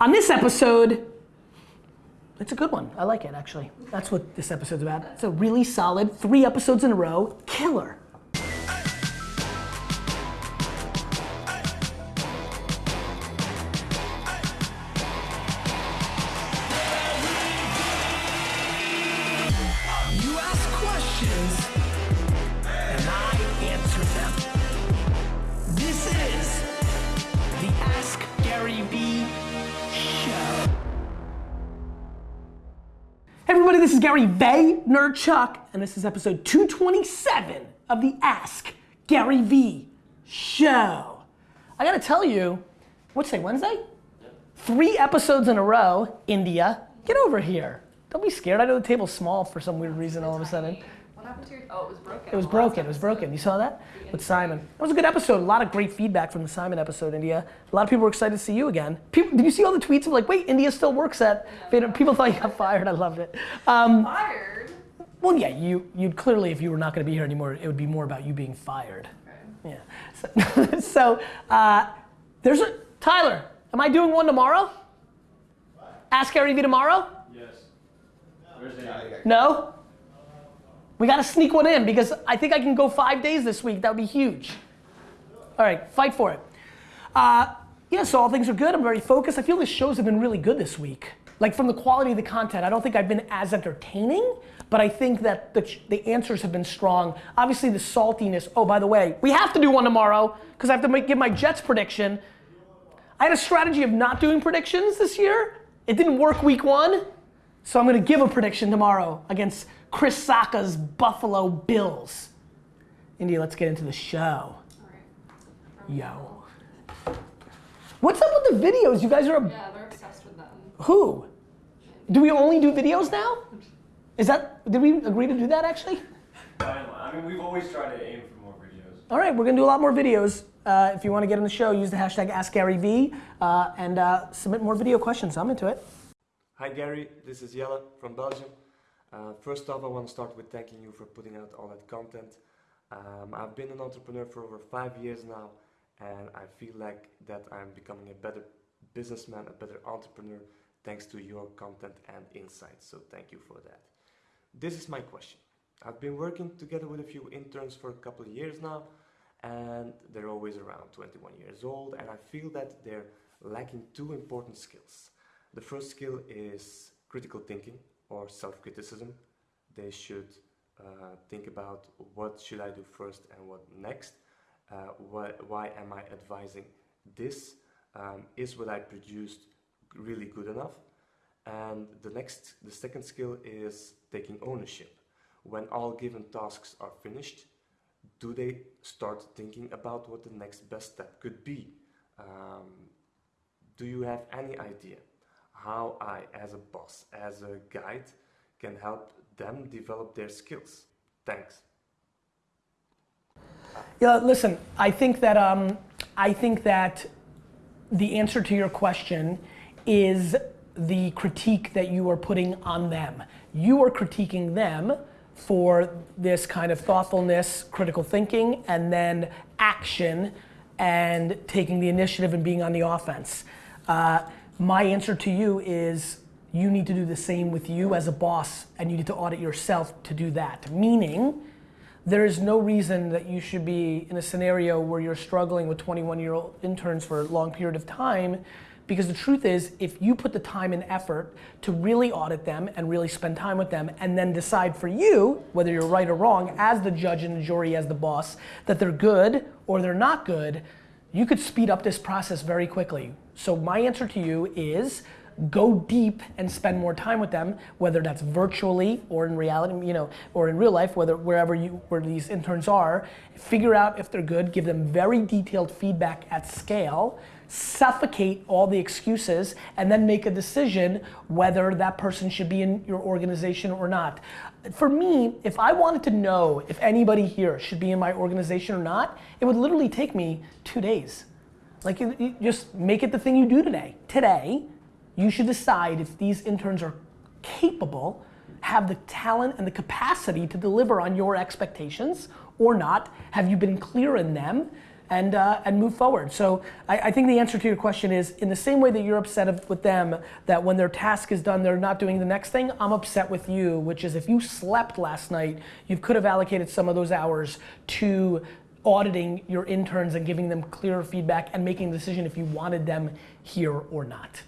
On this episode, it's a good one. I like it actually. That's what this episode's about. It's a really solid three episodes in a row, killer. Gary Vaynerchuk, and this is episode 227 of the Ask Gary V Show. I gotta tell you, what's today, Wednesday? Three episodes in a row, India. Get over here. Don't be scared. I know the table's small for some weird reason all of a sudden. What happened to your? Oh, it was broken. It was broken. It was broken. You saw that? With Simon. That was a good episode. A lot of great feedback from the Simon episode, India. A lot of people were excited to see you again. People, did you see all the tweets of like, wait, India still works at, people thought you got fired. I loved it. Um, Fired. well, yeah, you, you'd clearly, if you were not going to be here anymore, it would be more about you being fired. Yeah. So, so uh, there's a, Tyler, am I doing one tomorrow? Ask Gary Vee tomorrow? Yes. Where's the No? We got to sneak one in because I think I can go five days this week. That would be huge. All right, fight for it. Uh, yeah, so all things are good. I'm very focused. I feel the shows have been really good this week. Like from the quality of the content, I don't think I've been as entertaining, but I think that the, the answers have been strong. Obviously, the saltiness. Oh, by the way, we have to do one tomorrow because I have to make, give my Jets prediction. I had a strategy of not doing predictions this year. It didn't work week one. So I'm to give a prediction tomorrow against Chris Sacca's Buffalo Bills. India, let's get into the show. Yo. What's up with the videos? You guys are a, Yeah, they're obsessed with them. who? Do we only do videos now? Is that did we agree to do that actually? I mean, we've always tried to aim for more videos. All right, we're gonna do a lot more videos. Uh, if you want to get on the show, use the hashtag AskGaryV uh, and uh, submit more video questions. I'm into it. Hi Gary, this is Jelle from Belgium. Uh, first off, I want to start with thanking you for putting out all that content. Um, I've been an entrepreneur for over five years now, and I feel like that I'm becoming a better businessman, a better entrepreneur, thanks to your content and insights. So thank you for that. This is my question. I've been working together with a few interns for a couple of years now, and they're always around 21 years old, and I feel that they're lacking two important skills. The first skill is critical thinking or self-criticism. They should uh, think about what should I do first and what next. Uh, why, why am I advising this? Um, is what I produced really good enough? And the next, the second skill is taking ownership. When all given tasks are finished, do they start thinking about what the next best step could be? Um, do you have any idea how I, as a boss, as a guide, can help them develop their skills? Thanks. Yeah, listen, I think that um, I think that the answer to your question is the critique that you are putting on them. You are critiquing them for this kind of thoughtfulness, critical thinking, and then action and taking the initiative and being on the offense. Uh, my answer to you is you need to do the same with you as a boss and you need to audit yourself to do that. Meaning, there is no reason that you should be in a scenario where you're struggling with 21 year old interns for a long period of time because the truth is if you put the time and effort to really audit them and really spend time with them and then decide for you whether you're right or wrong as the judge and the jury as the boss that they're good or they're not good you could speed up this process very quickly so my answer to you is go deep and spend more time with them, whether that's virtually or in reality, you know, or in real life, whether wherever you where these interns are. Figure out if they're good, give them very detailed feedback at scale, suffocate all the excuses, and then make a decision whether that person should be in your organization or not. For me, if I wanted to know if anybody here should be in my organization or not, it would literally take me two days. Like, you, you just make it the thing you do today. Today, you should decide if these interns are capable, have the talent and the capacity to deliver on your expectations or not. Have you been clear in them? and uh, and move forward. So I, I think the answer to your question is in the same way that you're upset with them that when their task is done they're not doing the next thing. I'm upset with you, which is if you slept last night, you could have allocated some of those hours to auditing your interns and giving them clearer feedback and making a decision if you wanted them here or not.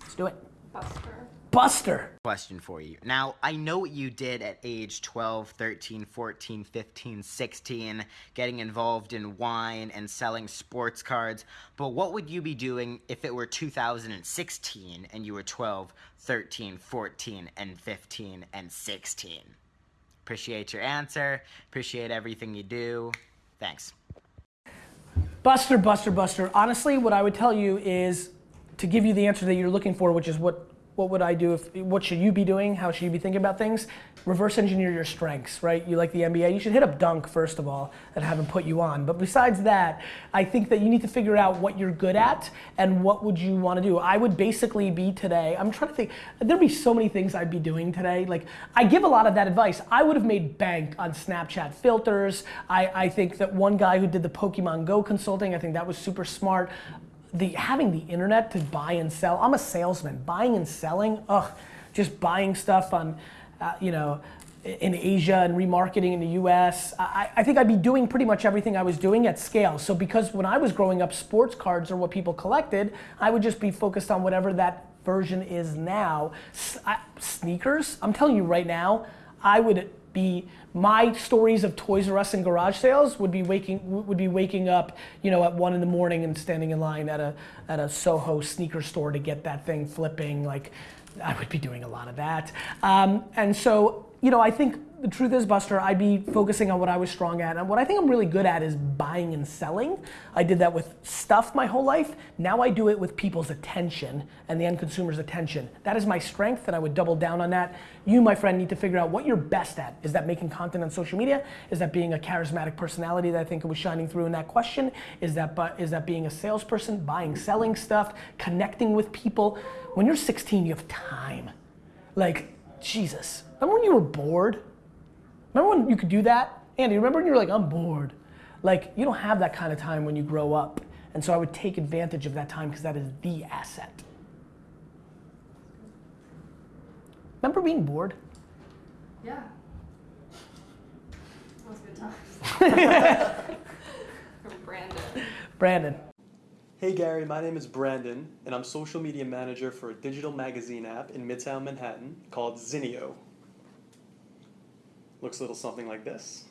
Let's do it. Buster. Buster. question for you. Now, I know what you did at age 12, 13, 14, 15, 16, getting involved in wine and selling sports cards, but what would you be doing if it were 2016 and you were 12, 13, 14, and 15, and 16? Appreciate your answer. Appreciate everything you do. Thanks. Buster, Buster, Buster. Honestly, what I would tell you is to give you the answer that you're looking for, which is what what would I do if what should you be doing? How should you be thinking about things? Reverse engineer your strengths, right? You like the NBA, you should hit up dunk first of all and haven't put you on. But besides that, I think that you need to figure out what you're good at and what would you want to do. I would basically be today. I'm trying to think. There'd be so many things I'd be doing today. Like I give a lot of that advice. I would have made bank on Snapchat filters. I, I think that one guy who did the Pokemon Go consulting, I think that was super smart the having the internet to buy and sell. I'm a salesman. Buying and selling, ugh, just buying stuff on, uh, you know, in Asia and remarketing in the U.S. I, I think I'd be doing pretty much everything I was doing at scale. So because when I was growing up, sports cards are what people collected. I would just be focused on whatever that version is now. S- I- sneakers. I'm telling you right now, I would be my stories of Toys R Us and garage sales would be waking would be waking up, you know, at one in the morning and standing in line at a at a Soho sneaker store to get that thing flipping. Like, I would be doing a lot of that. Um, and so, you know, I think the truth is, Buster, I'd be focusing on what I was strong at. And what I think I'm really good at is buying and selling. I did that with stuff my whole life. Now I do it with people's attention and the end consumer's attention. That is my strength, and I would double down on that. You, my friend, need to figure out what you're best at. Is that making content on social media? Is that being a charismatic personality that I think was shining through in that question? Is that, is that being a salesperson, buying, selling stuff, connecting with people? When you're 16, you have time. Like, Jesus. Remember when you were bored? Remember when you could do that? Andy, remember when you were like, I'm bored? Like, you don't have that kind of time when you grow up. And so I would take advantage of that time because that is the asset. Remember being bored? Yeah. That was good times. From Brandon. Brandon. Hey Gary, my name is Brandon, and I'm social media manager for a digital magazine app in Midtown Manhattan called Zinio. Looks a little something like this.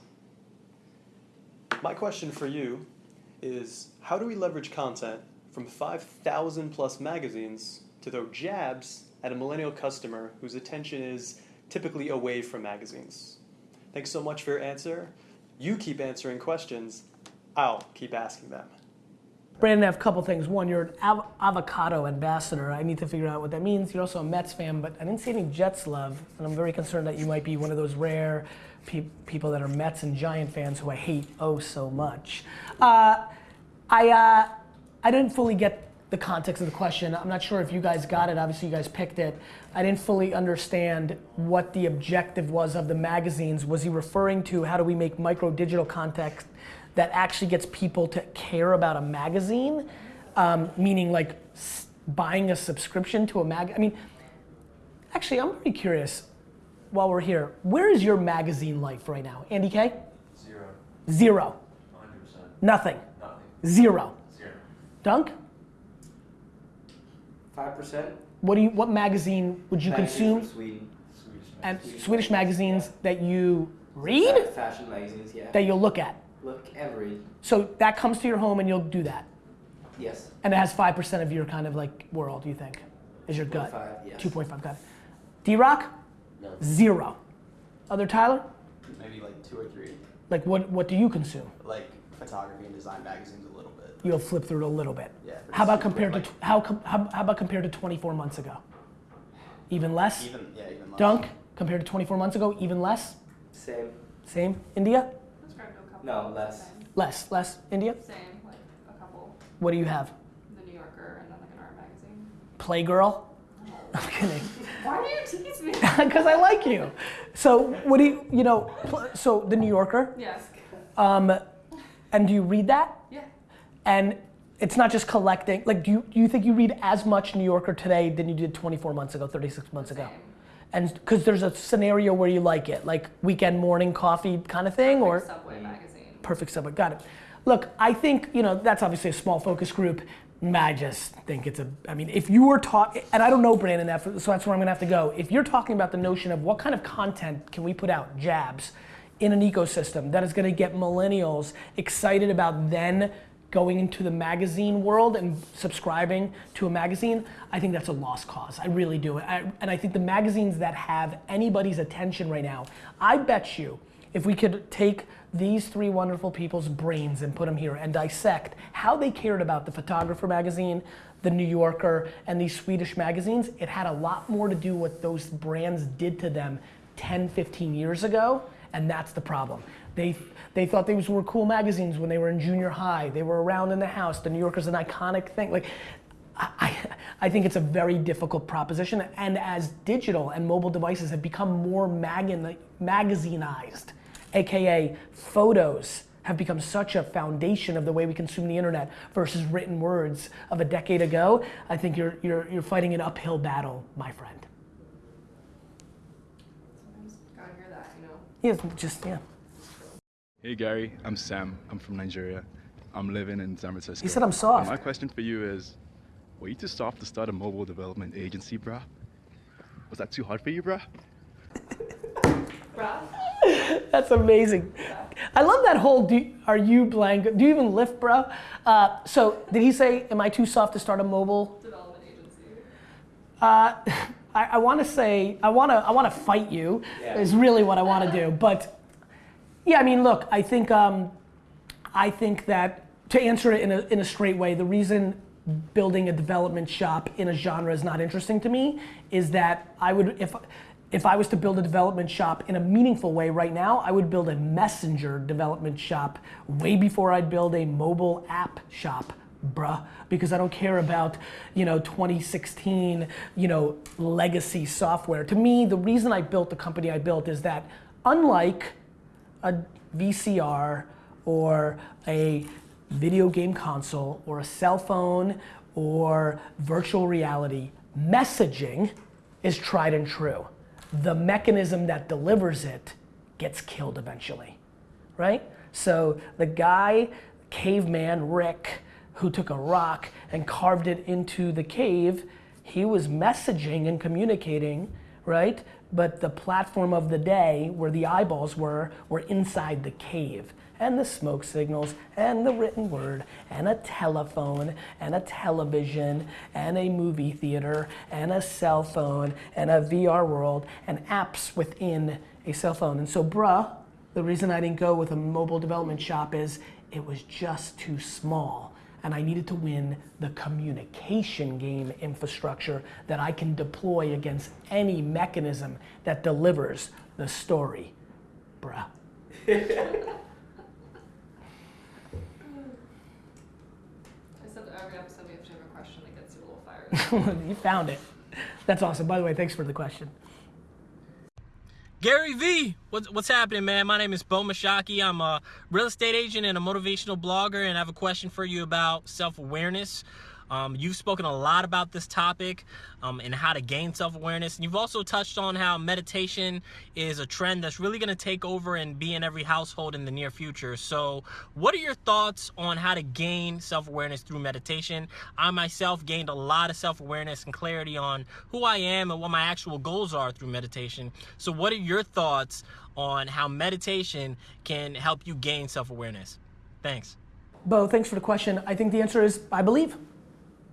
My question for you is how do we leverage content from 5,000 plus magazines to throw jabs at a millennial customer whose attention is typically away from magazines? Thanks so much for your answer. You keep answering questions, I'll keep asking them. Brandon, I have a couple things. One, you're an av- avocado ambassador. I need to figure out what that means. You're also a Mets fan, but I didn't see any Jets love, and I'm very concerned that you might be one of those rare pe- people that are Mets and Giant fans who I hate oh so much. Uh, I uh, I didn't fully get the context of the question. I'm not sure if you guys got it. Obviously, you guys picked it. I didn't fully understand what the objective was of the magazines. Was he referring to how do we make micro digital content that actually gets people to care about a magazine? Um, meaning like s- buying a subscription to a mag. I mean, actually, I'm very curious. While we're here, where is your magazine life right now, Andy K? Zero. Zero. 100%. Nothing. Nothing. Zero. Zero. Dunk. Five percent. What do you? What magazine would you consume? Sweden. Swedish And. Swedish magazines that you read, Fashion magazines, yeah. that you'll look at. Look every. So that comes to your home and you'll do that. Yes. And it has five percent of your kind of like world. You think is your gut? 2.5, yes. Two point five gut. D Rock. No. Zero. Other Tyler. maybe like two or three, Like what? What do you consume? like photography and design magazines a little bit. You'll flip through it a little bit. Yeah. How about super compared to quick, how, com- how how about compared to 24 months ago? Even less. even yeah even less. Dunk compared to 24 months ago. Even less. Same. Same. India. Let's grab a couple. No, less. Less. Less. India. Same, like a couple. What do you have? The New Yorker and then like an art magazine. Playgirl. I'm kidding. Why do you tease me? because I like you. So what do you, you know, so the New Yorker, yes. um, and do you read that? Yeah. And it's not just collecting, like do you, do you think you read as much New Yorker today than you did 24 months ago, 36 months ago? And because there's a scenario where you like it, like weekend morning coffee kind of thing, or Subway magazine. Perfect subject. Got it. Look, I think you know that's obviously a small focus group. I just think it's a. I mean, if you were taught, and I don't know Brandon, that, so that's where I'm gonna have to go. If you're talking about the notion of what kind of content can we put out, jabs, in an ecosystem that is gonna get millennials excited about then going into the magazine world and subscribing to a magazine, I think that's a lost cause. I really do. I, and I think the magazines that have anybody's attention right now, I bet you if we could take these three wonderful people's brains and put them here and dissect how they cared about the Photographer magazine, the New Yorker, and these Swedish magazines, it had a lot more to do what those brands did to them 10, 15 years ago, and that's the problem. They, they thought these were cool magazines when they were in junior high. They were around in the house. The New Yorker's an iconic thing. Like, I, I think it's a very difficult proposition. And as digital and mobile devices have become more magazine, magazinized, aka photos have become such a foundation of the way we consume the internet versus written words of a decade ago, I think you're, you're, you're fighting an uphill battle, my friend. Sometimes gotta hear that, you know. Yeah, just, yeah. Hey Gary, I'm Sam. I'm from Nigeria. I'm living in San Francisco. He said I'm soft. And my question for you is, were you too soft to start a mobile development agency, bruh? Was that too hard for you, bruh? Bruh. That's amazing. I love that whole do, are you blank? Do you even lift, bro? Uh, so, did he say, am I too soft to start a mobile? Development agency. Uh, I, I want to say, I want to I wanna fight you, is really what I want to do. But, yeah, I mean, look, I think, um, I think that to answer it in a, in a straight way, the reason building a development shop in a genre is not interesting to me is that I would, if, if I was to build a development shop in a meaningful way right now, I would build a messenger development shop way before I'd build a mobile app shop, bruh. Because I don't care about, you know, 2016, you know, legacy software. To me, the reason I built the company I built is that unlike a VCR or a video game console or a cell phone or virtual reality, messaging is tried and true. The mechanism that delivers it gets killed eventually, right? So the guy, caveman Rick, who took a rock and carved it into the cave, he was messaging and communicating, right? But the platform of the day, where the eyeballs were, were inside the cave. And the smoke signals, and the written word, and a telephone, and a television, and a movie theater, and a cell phone, and a VR world, and apps within a cell phone. And so, bruh, the reason I didn't go with a mobile development shop is it was just too small. And I needed to win the communication game infrastructure that I can deploy against any mechanism that delivers the story. Bruh. I said that every episode we have to have a question that gets you a little fired. you found it. That's awesome. By the way, thanks for the question. Gary V, what's, what's happening, man? My name is Bo Mashaki. I'm a real estate agent and a motivational blogger, and I have a question for you about self awareness. Um, you've spoken a lot about this topic um, and how to gain self awareness. And you've also touched on how meditation is a trend that's really going to take over and be in every household in the near future. So, what are your thoughts on how to gain self awareness through meditation? I myself gained a lot of self awareness and clarity on who I am and what my actual goals are through meditation. So, what are your thoughts on how meditation can help you gain self awareness? Thanks. Bo, thanks for the question. I think the answer is I believe.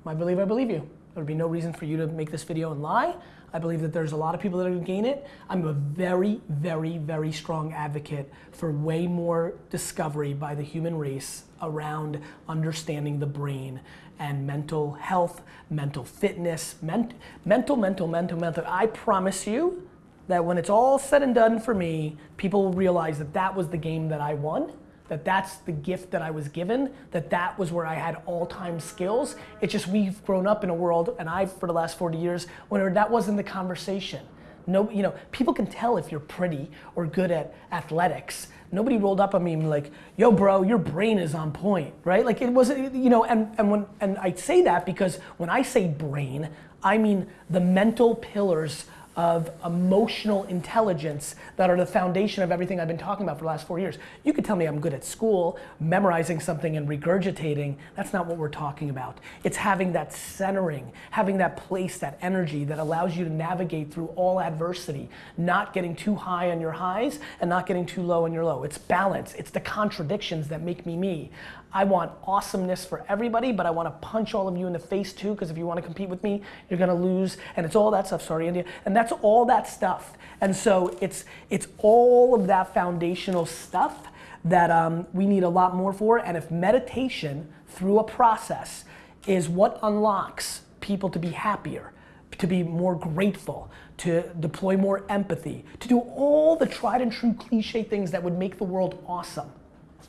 I believe I believe you. There would be no reason for you to make this video and lie. I believe that there's a lot of people that are gonna gain it. I'm a very, very, very strong advocate for way more discovery by the human race around understanding the brain and mental health, mental fitness, ment- mental, mental, mental, mental. I promise you that when it's all said and done for me, people will realize that that was the game that I won that that's the gift that I was given, that that was where I had all-time skills. It's just we've grown up in a world, and I for the last 40 years, when that wasn't the conversation. No, you know, people can tell if you're pretty or good at athletics. Nobody rolled up on me and like, yo, bro, your brain is on point, right? Like it wasn't, you know, and, and when and I say that because when I say brain, I mean the mental pillars of emotional intelligence that are the foundation of everything I've been talking about for the last four years. You could tell me I'm good at school, memorizing something and regurgitating. That's not what we're talking about. It's having that centering, having that place, that energy that allows you to navigate through all adversity, not getting too high on your highs and not getting too low on your low. It's balance. It's the contradictions that make me me. I want awesomeness for everybody, but I want to punch all of you in the face too, because if you want to compete with me, you're gonna lose. And it's all that stuff, sorry, India. And that's all that stuff. And so it's it's all of that foundational stuff that um, we need a lot more for. And if meditation through a process is what unlocks people to be happier, to be more grateful, to deploy more empathy, to do all the tried and true cliche things that would make the world awesome.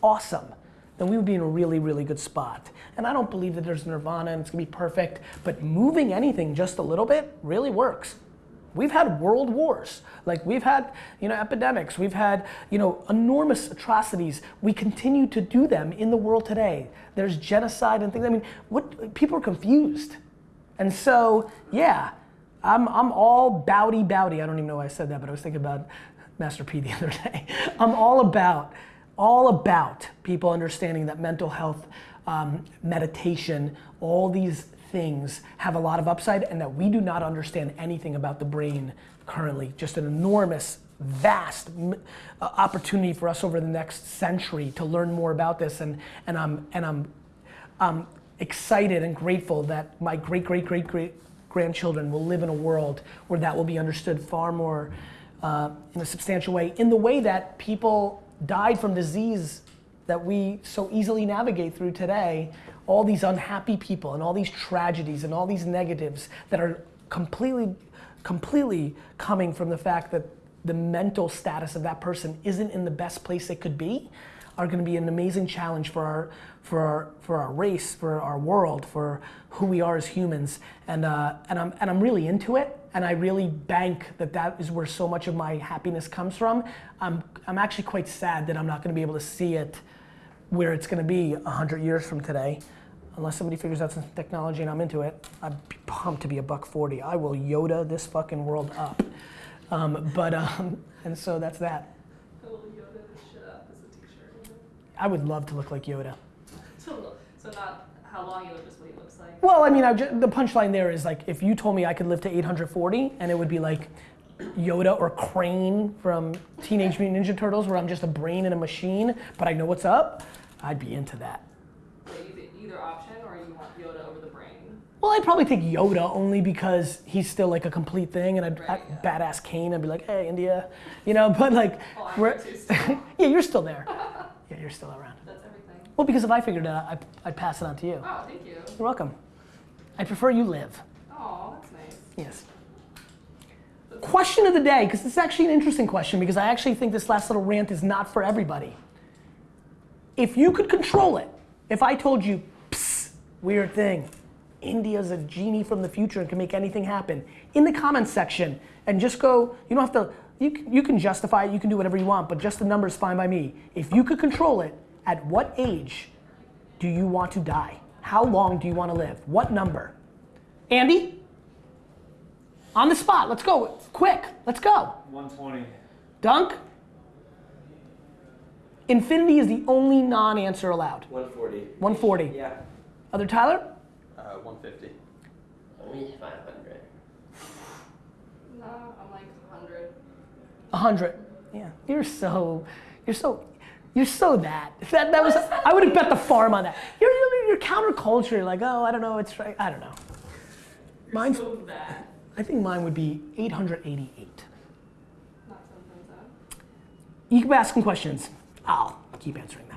Awesome then we would be in a really, really good spot. And I don't believe that there's nirvana and it's gonna be perfect, but moving anything just a little bit really works. We've had world wars, like we've had, you know, epidemics, we've had, you know, enormous atrocities. We continue to do them in the world today. There's genocide and things. I mean, what people are confused. And so, yeah, I'm, I'm all bowdy bowdy. I don't even know why I said that, but I was thinking about Master P the other day. I'm all about all about people understanding that mental health, um, meditation, all these things have a lot of upside and that we do not understand anything about the brain currently. Just an enormous, vast uh, opportunity for us over the next century to learn more about this. And, and, I'm, and I'm, I'm excited and grateful that my great, great, great, great grandchildren will live in a world where that will be understood far more uh, in a substantial way, in the way that people died from disease that we so easily navigate through today, all these unhappy people and all these tragedies and all these negatives that are completely, completely coming from the fact that the mental status of that person isn't in the best place it could be, are going to be an amazing challenge for our, for our, for our race, for our world, for who we are as humans. And, uh, and, I'm, and I'm really into it and I really bank that that is where so much of my happiness comes from. I'm, I'm actually quite sad that I'm not going to be able to see it where it's going to be 100 years from today. Unless somebody figures out some technology and I'm into it, I'm pumped to be a buck 40. I will Yoda this fucking world up. Um, but, um, and so that's that. I will Yoda this shit up as a t-shirt. I would love to look like Yoda. So, so not how long you what he looks like. Well, I mean, I just, the punchline there is like, if you told me I could live to 840 and it would be like Yoda or Krang from Teenage Mutant Ninja Turtles, where I'm just a brain in a machine, but I know what's up, I'd be into that. So either, option, or you want Yoda over the brain. Well, I'd probably take Yoda only because he's still like a complete thing, and I'd, Right, I'd yeah. badass Kane. I'd be like, hey, India, you know. But like, Oh, I'm we're- too still. yeah, you're still there. Yeah, you're still around. Well, because if I figured it out, I'd, I'd pass it on to you. Oh, thank you. You're welcome. I prefer you live. Oh, that's nice. Yes. Question of the day, because this is actually an interesting question, because I actually think this last little rant is not for everybody. If you could control it, if I told you, psst, weird thing, India's a genie from the future and can make anything happen, in the comments section, and just go, you don't have to, you, can- you can justify it, you can do whatever you want, but just the number's fine by me. If you could control it, at what age do you want to die? How long do you want to live? What number? Andy? On the spot, let's go. Quick, let's go. 120. Dunk? Infinity is the only non answer allowed. 140. 140. Yeah. Other Tyler? Uh, 150. Only 500. No, I'm like 100. 100. Yeah. You're so, you're so, you're so that. That, that was, I would have bet the farm on that. You're, you're, you're counterculture. You're like, oh, I don't know, it's right. I don't know. Mine's, So. I think mine would be 888. Not something so. You keep asking questions. I'll keep answering them.